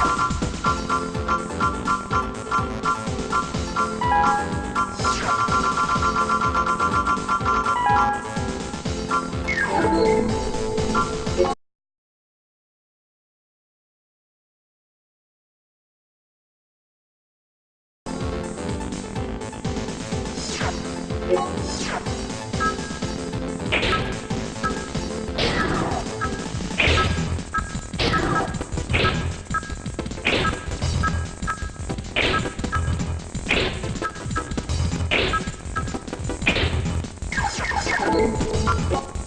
Bye. Bop, bop, bop.